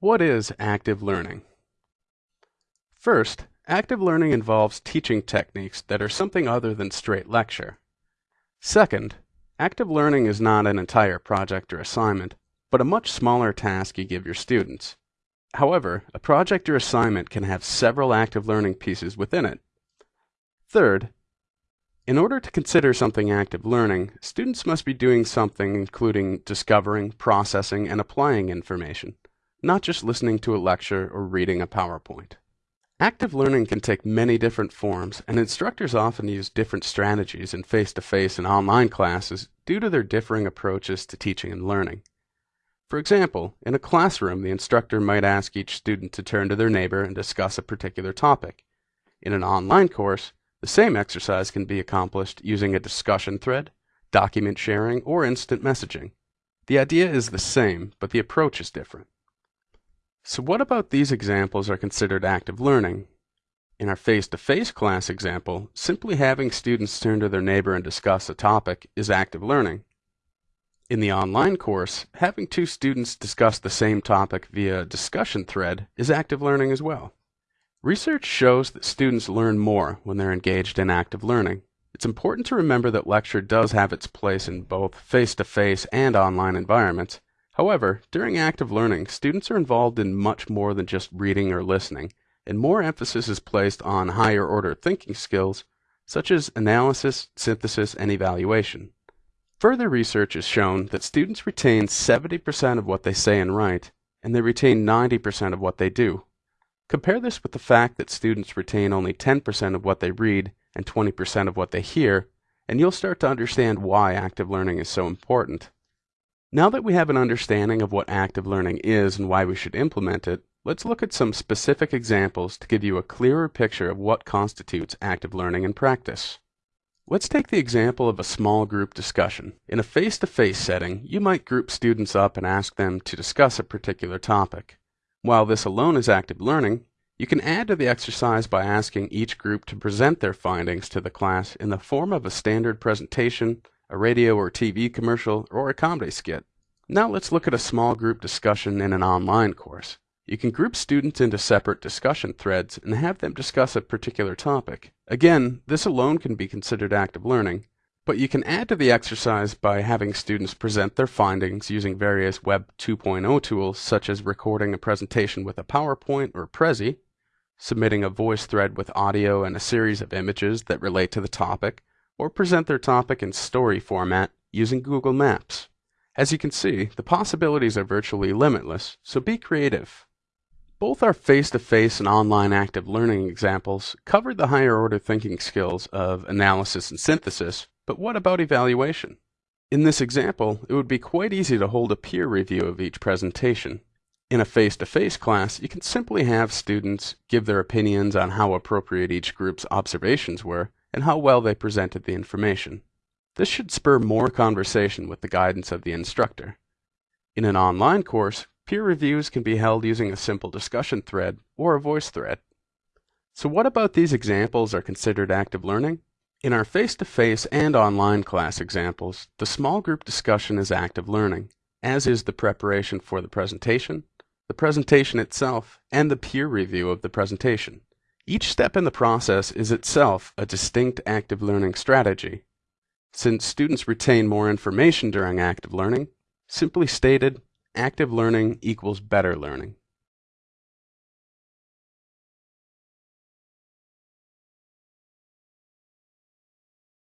What is active learning? First, active learning involves teaching techniques that are something other than straight lecture. Second, active learning is not an entire project or assignment, but a much smaller task you give your students. However, a project or assignment can have several active learning pieces within it. Third, in order to consider something active learning, students must be doing something including discovering, processing, and applying information not just listening to a lecture or reading a PowerPoint. Active learning can take many different forms, and instructors often use different strategies in face-to-face and online classes due to their differing approaches to teaching and learning. For example, in a classroom, the instructor might ask each student to turn to their neighbor and discuss a particular topic. In an online course, the same exercise can be accomplished using a discussion thread, document sharing, or instant messaging. The idea is the same, but the approach is different. So what about these examples are considered active learning? In our face-to-face -face class example, simply having students turn to their neighbor and discuss a topic is active learning. In the online course, having two students discuss the same topic via a discussion thread is active learning as well. Research shows that students learn more when they're engaged in active learning. It's important to remember that lecture does have its place in both face-to-face -face and online environments, However, during active learning, students are involved in much more than just reading or listening, and more emphasis is placed on higher order thinking skills such as analysis, synthesis, and evaluation. Further research has shown that students retain 70% of what they say and write, and they retain 90% of what they do. Compare this with the fact that students retain only 10% of what they read and 20% of what they hear, and you'll start to understand why active learning is so important. Now that we have an understanding of what active learning is and why we should implement it, let's look at some specific examples to give you a clearer picture of what constitutes active learning in practice. Let's take the example of a small group discussion. In a face-to-face -face setting, you might group students up and ask them to discuss a particular topic. While this alone is active learning, you can add to the exercise by asking each group to present their findings to the class in the form of a standard presentation a radio or TV commercial, or a comedy skit. Now let's look at a small group discussion in an online course. You can group students into separate discussion threads and have them discuss a particular topic. Again, this alone can be considered active learning, but you can add to the exercise by having students present their findings using various Web 2.0 tools such as recording a presentation with a PowerPoint or Prezi, submitting a voice thread with audio and a series of images that relate to the topic, or present their topic in story format using Google Maps. As you can see, the possibilities are virtually limitless, so be creative. Both our face-to-face -face and online active learning examples covered the higher order thinking skills of analysis and synthesis, but what about evaluation? In this example, it would be quite easy to hold a peer review of each presentation. In a face-to-face -face class, you can simply have students give their opinions on how appropriate each group's observations were, and how well they presented the information. This should spur more conversation with the guidance of the instructor. In an online course, peer reviews can be held using a simple discussion thread or a voice thread. So what about these examples are considered active learning? In our face-to-face -face and online class examples, the small group discussion is active learning, as is the preparation for the presentation, the presentation itself, and the peer review of the presentation. Each step in the process is itself a distinct active learning strategy. Since students retain more information during active learning, simply stated, active learning equals better learning.